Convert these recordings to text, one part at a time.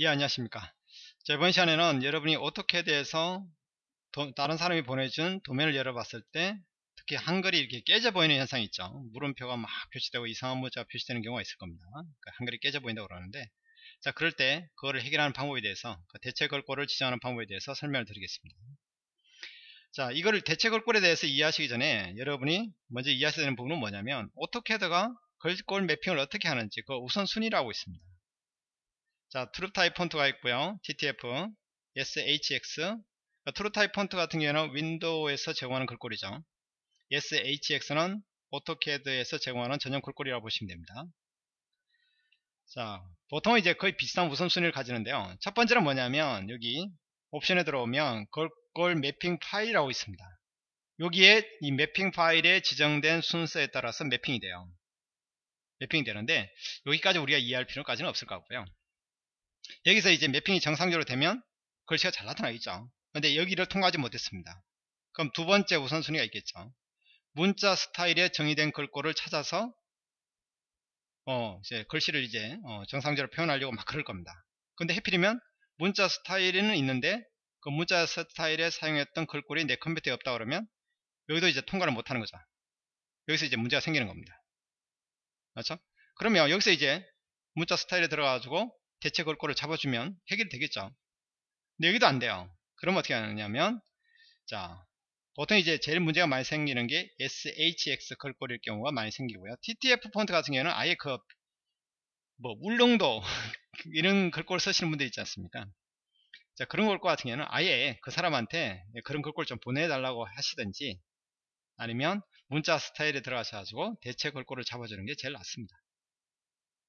예 안녕하십니까? 자, 이번 시간에는 여러분이 오토캐드에서 도, 다른 사람이 보내준 도면을 열어봤을 때 특히 한글이 이렇게 깨져 보이는 현상이 있죠. 물음표가 막 표시되고 이상한 문자가 표시되는 경우가 있을 겁니다. 그러니까 한글이 깨져 보인다고 그러는데 자 그럴 때 그거를 해결하는 방법에 대해서 그 대체 걸꼴을 지정하는 방법에 대해서 설명을 드리겠습니다. 자 이거를 대체 걸꼴에 대해서 이해하시기 전에 여러분이 먼저 이해하셔야 되는 부분은 뭐냐면 오토캐드가 걸꼴 매핑을 어떻게 하는지 그 우선순위라고 있습니다 자, TrueType 폰트가 있고요. TTF, SHX. TrueType 폰트 같은 경우에는 윈도우에서 제공하는 글꼴이죠. SHX는 오토캐드에서 제공하는 전용 글꼴이라고 보시면 됩니다. 자, 보통 이제 거의 비슷한 우선순위를 가지는데요. 첫 번째는 뭐냐면 여기 옵션에 들어오면 글꼴 mapping 파일이라고 있습니다. 여기에 이 mapping 파일에 지정된 순서에 따라서 mapping이 돼요. 매핑이 되는데 여기까지 우리가 이해할 필요까지는 없을 것 같고요. 여기서 이제 매핑이 정상적으로 되면 글씨가 잘 나타나겠죠. 근데 여기를 통과하지 못했습니다. 그럼 두 번째 우선순위가 있겠죠. 문자 스타일에 정의된 글꼴을 찾아서 어 이제 글씨를 이제 어 정상적으로 표현하려고 막 그럴 겁니다. 근데 해필이면 문자 스타일에는 있는데 그 문자 스타일에 사용했던 글꼴이 내 컴퓨터에 없다 그러면 여기도 이제 통과를 못하는 거죠. 여기서 이제 문제가 생기는 겁니다. 맞죠? 그러면 여기서 이제 문자 스타일에 들어가가지고 대체 걸꼴을 잡아주면 해결이 되겠죠. 근데 여기도 안 돼요. 그럼 어떻게 하느냐면 자 보통 이제 제일 문제가 많이 생기는 게 SHX 걸꼴일 경우가 많이 생기고요. TTF 폰트 같은 경우는 아예 그 뭐 울릉도 이런 걸꼴 쓰시는 분들 있지 않습니까? 자 그런 글꼴 같은 경우는 아예 그 사람한테 그런 글꼴 좀 보내달라고 하시든지 아니면 문자 스타일에 들어가셔가지고 대체 글꼴을 잡아주는 게 제일 낫습니다.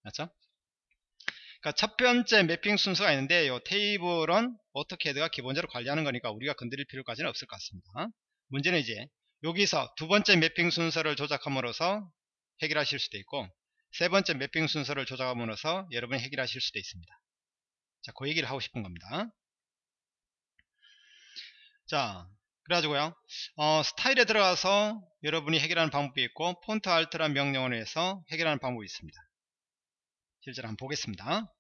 맞죠 그러니까 첫 번째 매핑 순서가 있는데 이 테이블은 AutoCAD가 기본적으로 관리하는 거니까 우리가 건드릴 필요까지는 없을 것 같습니다. 문제는 이제 여기서 두 번째 매핑 순서를 조작함으로써 해결하실 수도 있고 세 번째 매핑 순서를 조작함으로써 여러분이 해결하실 수도 있습니다. 자, 그 얘기를 하고 싶은 겁니다. 자, 그래가지고요, 어, 스타일에 들어가서 여러분이 해결하는 방법이 있고, 폰트 알트란 명령어로 해서 해결하는 방법이 있습니다. 실제로 한번 보겠습니다.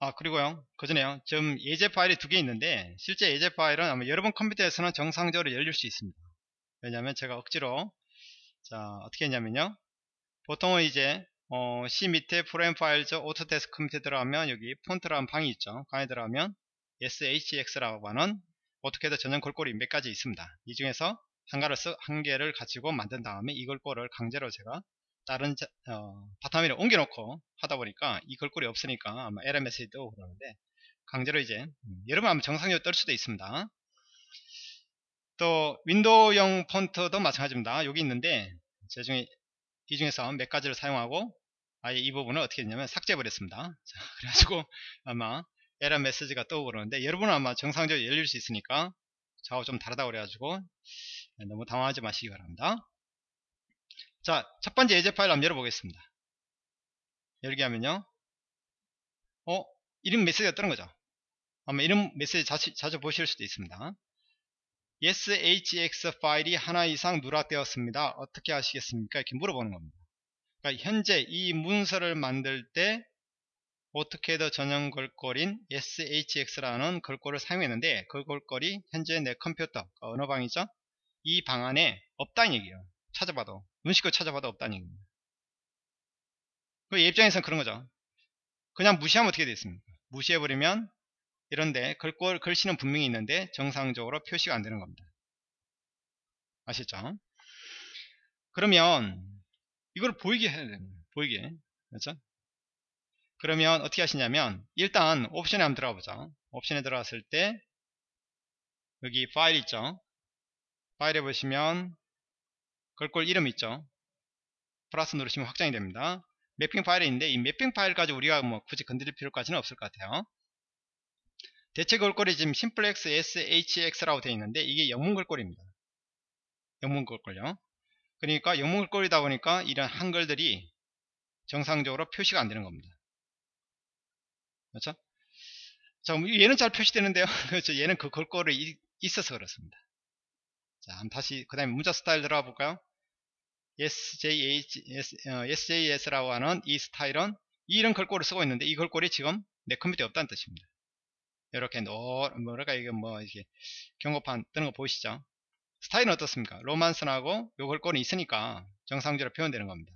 아 그리고요. 그 전에요. 지금 예제 파일이 두 개 있는데 실제 예제 파일은 아마 여러분 컴퓨터에서는 정상적으로 열릴 수 있습니다. 왜냐하면 제가 억지로 자 어떻게 했냐면요. 보통은 이제 어, C 밑에 Program Files Autodesk 밑에 들어가면 여기 폰트라는 방이 있죠. 방에 들어가면 SHX라고 하는 AutoCAD 전용 글꼴이 몇 가지 있습니다. 이 중에서 한 가를 한 개를 가지고 만든 다음에 이 글꼴을 강제로 제가 다른 자, 어, 바탕 위에 옮겨놓고 하다 보니까 이 글꼴이 없으니까 아마 에러 메시지 뜨고 그러는데 강제로 이제 음, 여러분 아마 정상적으로 뜰 수도 있습니다. 또 윈도우용 폰트도 마찬가지입니다. 여기 있는데 제 중에 이 중에서 몇 가지를 사용하고 아예 이 부분을 어떻게 했냐면 삭제해 버렸습니다. 자, 그래가지고 아마 에러 메시지가 뜨고 그러는데 여러분은 아마 정상적으로 열릴 수 있으니까 저하고 좀 다르다고 그래가지고 너무 당황하지 마시기 바랍니다 자, 첫 번째 예제 파일 한번 열어보겠습니다. 열게 하면요. 어, 이름 메시지가 뜨는 거죠. 아마 이름 메시지 자주, 자주 보실 수도 있습니다. SHX 파일이 하나 이상 누락되었습니다. 어떻게 하시겠습니까? 이렇게 물어보는 겁니다. 그러니까 현재 이 문서를 만들 때 AutoCAD 전용 글꼴인 SHX라는 글꼴을 사용했는데 그 글꼴이 현재 내 컴퓨터 그 어느 방이죠? 이 방 안에 없다는 얘기예요. 찾아봐도 눈 씻고 찾아봐도 없다는 얘기입니다. 그 입장에서는 그런 거죠. 그냥 무시하면 어떻게 되겠습니까? 무시해버리면 이런데 글꼴, 글씨는 분명히 있는데 정상적으로 표시가 안 되는 겁니다. 아시죠? 그러면 이걸 보이게 해야 됩니다. 보이게. 그렇죠? 그러면 어떻게 하시냐면 일단 옵션에 한번 들어가 보죠. 옵션에 들어갔을 때 여기 파일 있죠? 파일에 보시면 걸꼴 이름 있죠. 플러스 누르시면 확장이 됩니다. 매핑 파일이 있는데 이 매핑 파일까지 우리가 뭐 굳이 건드릴 필요까지는 없을 것 같아요. 대체 걸꼴이 지금 심플렉스 SHX라고 되어 있는데 이게 영문 걸꼴입니다. 영문 걸꼴요. 그러니까 영문 걸꼴이다 보니까 이런 한글들이 정상적으로 표시가 안 되는 겁니다. 그렇죠? 자 얘는 잘 표시되는데요. 그렇죠. 얘는 그 걸꼴이 있어서 그렇습니다. 자 다시 그 다음에 문자 스타일 들어가 볼까요 SJS, 어, SJS라고 하는 이 스타일은 이런 글꼴을 쓰고 있는데 이 글꼴이 지금 내 컴퓨터에 없다는 뜻입니다. 이렇게 노 뭐랄까 이게 뭐 이게 경고판 뜨는 거 보이시죠? 스타일은 어떻습니까? romans하고 요 글꼴이 있으니까 정상적으로 표현되는 겁니다.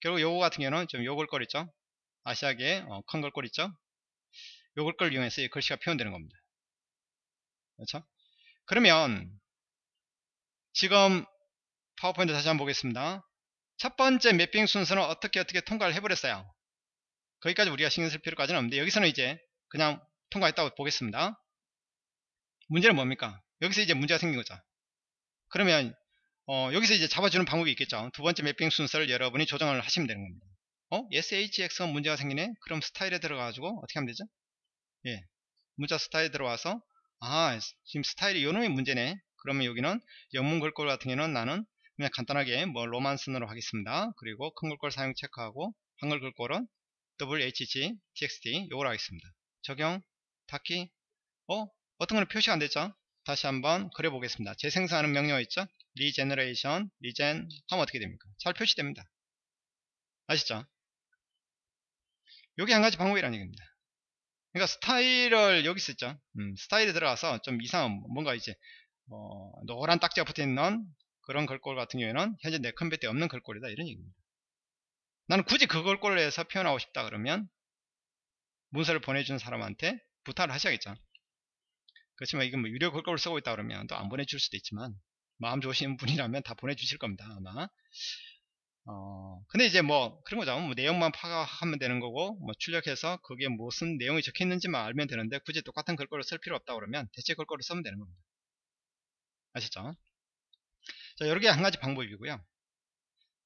결국 요거 같은 경우는 좀 요 글꼴 있죠? 아시아계 어, 큰 글꼴 있죠? 요 글꼴을 이용해서 이 글씨가 표현되는 겁니다. 그렇죠? 그러면 지금 파워포인트 다시 한번 보겠습니다. 첫 번째 매핑 순서는 어떻게 어떻게 통과를 해버렸어요. 거기까지 우리가 신경 쓸 필요까지는 없는데 여기서는 이제 그냥 통과했다고 보겠습니다. 문제는 뭡니까? 여기서 이제 문제가 생긴 거죠. 그러면 어, 여기서 이제 잡아주는 방법이 있겠죠. 두 번째 매핑 순서를 여러분이 조정을 하시면 되는 겁니다. 어? SHX가 문제가 생기네? 그럼 스타일에 들어가가지고 어떻게 하면 되죠? 예. 문자 스타일에 들어와서 아 지금 스타일이 요놈이 문제네. 그러면 여기는 영문 글꼴 같은 경우는 나는 그냥 간단하게 뭐 romans으로 하겠습니다. 그리고 큰 글꼴 사용 체크하고 한글 글꼴은 WHG, TXT 요걸 하겠습니다. 적용, 닫기, 어? 어떤 거는 표시가 안 됐죠? 다시 한번 그려보겠습니다. 재생산하는 명령 있죠? regeneration, regen 하면 어떻게 됩니까? 잘 표시됩니다. 아시죠? 요게 한 가지 방법이라는 얘기입니다. 그러니까 스타일을 여기 쓰죠. 음, 스타일에 들어가서 좀 이상한 뭔가 이제 어, 노란 딱지가 붙어있는 그런 글꼴 같은 경우에는 현재 내 컴퓨터에 없는 글꼴이다 이런 얘기입니다. 나는 굳이 그 글꼴을 해서 표현하고 싶다 그러면 문서를 보내준 사람한테 부탁을 하셔야겠죠. 그렇지만 이건 뭐 유료 글꼴을 쓰고 있다 그러면 또 안 보내줄 수도 있지만 마음 좋으신 분이라면 다 보내주실 겁니다 아마 어 근데 이제 뭐 그런 거죠 뭐 내용만 파악하면 되는 거고 뭐 출력해서 그게 무슨 내용이 적혀 있는지만 알면 되는데 굳이 똑같은 글꼴을 쓸 필요 없다 그러면 대체 글꼴을 쓰면 되는 겁니다 아시죠 자 여러 개 한 가지 방법이고요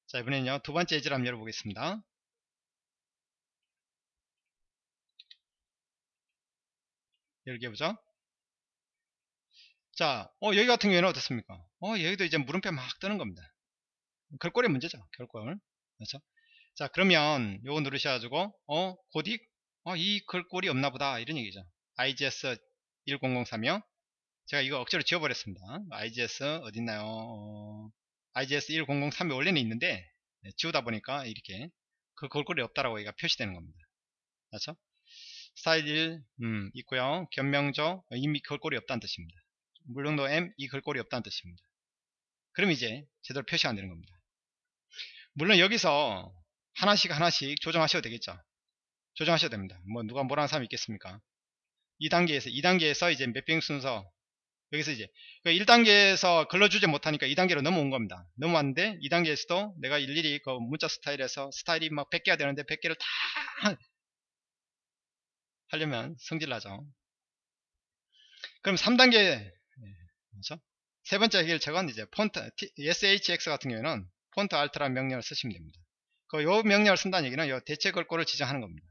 자 이번에는요 두 번째 예제를 한번 열어보겠습니다 열게 보죠 자, 어, 여기 같은 경우에는 어떻습니까? 어, 여기도 이제 물음표 막 뜨는 겁니다. 글꼴이 문제죠. 결꼴. 그렇죠? 자, 그러면 요거 누르셔가지고, 어, 고딕? 어, 이 글꼴이 없나 보다. 이런 얘기죠. IGS 1003이요. 제가 이거 억지로 지워버렸습니다. IGS 어딨나요? 어, IGS 1003이 원래는 있는데, 네, 지우다 보니까 이렇게 그 글꼴이 없다라고 얘가 표시되는 겁니다. 그렇죠? 스타일 1, 음, 있고요. 변명조, 이미 글꼴이 없다는 뜻입니다. 물론도 M 이 글꼴이 없다는 뜻입니다. 그럼 이제 제대로 표시가 안 되는 겁니다. 물론 여기서 하나씩 하나씩 조정하셔도 되겠죠. 조정하셔도 됩니다. 뭐 누가 뭐라는 사람이 있겠습니까? 2단계에서 2단계에서 이제 매핑 순서 여기서 이제 1단계에서 걸러주지 못하니까 2단계로 넘어온 겁니다. 넘어왔는데 2단계에서도 내가 일일이 그 문자 스타일에서 스타일이 막 100개가 되는데 100개를 다 하려면 성질 나죠. 그럼 3단계 그렇죠? 세 번째 해결책은 이제 폰트 SHX 같은 경우에는 FONTALT라는 명령을 쓰시면 됩니다. 그 요 명령을 쓴다는 얘기는 요 대체 글꼴을 지정하는 겁니다.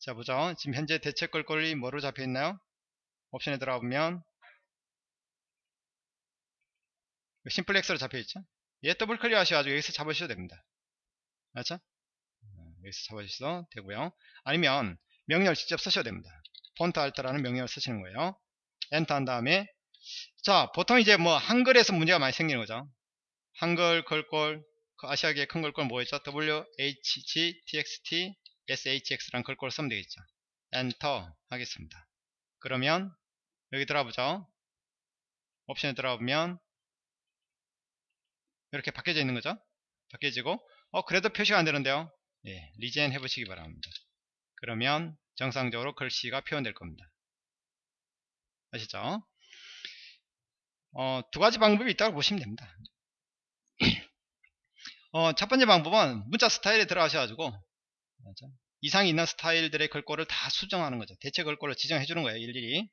자 보죠. 지금 현재 대체 글꼴이 뭐로 잡혀 있나요? 옵션에 들어가 보면 simplex로 잡혀 있죠. 얘 더블 클릭 하셔가지고 여기서 잡으셔도 됩니다. 맞죠? 어, 여기서 잡으셔도 되고요. 아니면 명령을 직접 쓰셔도 됩니다. FONTALT라는 명령을 쓰시는 거예요. 엔터 한 다음에 자 보통 이제 뭐 한글에서 문제가 많이 생기는 거죠 한글 글꼴 그 아시아계 큰 글꼴 뭐였죠 WHG TXT SHX라는 글꼴을 쓰면 되겠죠 엔터 하겠습니다 그러면 여기 들어가보죠 옵션에 들어가보면 이렇게 바뀌어져 있는 거죠 바뀌어지고 어 그래도 표시가 안 되는데요 예, 리젠 해보시기 바랍니다 그러면 정상적으로 글씨가 표현될 겁니다 아시죠 어, 두 가지 방법이 있다고 보시면 됩니다. 어, 첫 번째 방법은 문자 스타일에 들어가셔가지고 이상이 있는 스타일들의 글꼴을 다 수정하는 거죠. 대체 글꼴을 지정해 주는 거예요. 일일이.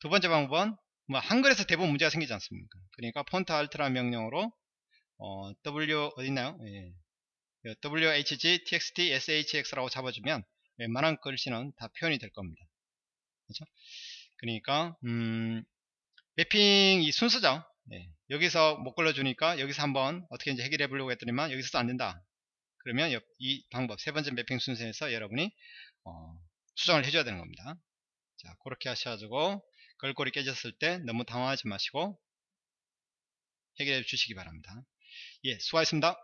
두 번째 방법은 뭐 한글에서 대부분 문제가 생기지 않습니까? 그러니까 폰트 알트라 명령으로 어, W 어디있나요? 예. WHG, TXT, SHX라고 잡아주면 웬만한 글씨는 다 표현이 될 겁니다. 그렇죠? 그러니까 음, 매핑 이 순서죠. 네. 여기서 못 걸러주니까 여기서 한번 어떻게 이제 해결해 보려고 했더니만 여기서도 안 된다. 그러면 이 방법 세 번째 매핑 순서에서 여러분이 어, 수정을 해줘야 되는 겁니다. 자 그렇게 하셔가지고 걸골이 깨졌을 때 너무 당황하지 마시고 해결해 주시기 바랍니다. 예 수고하셨습니다.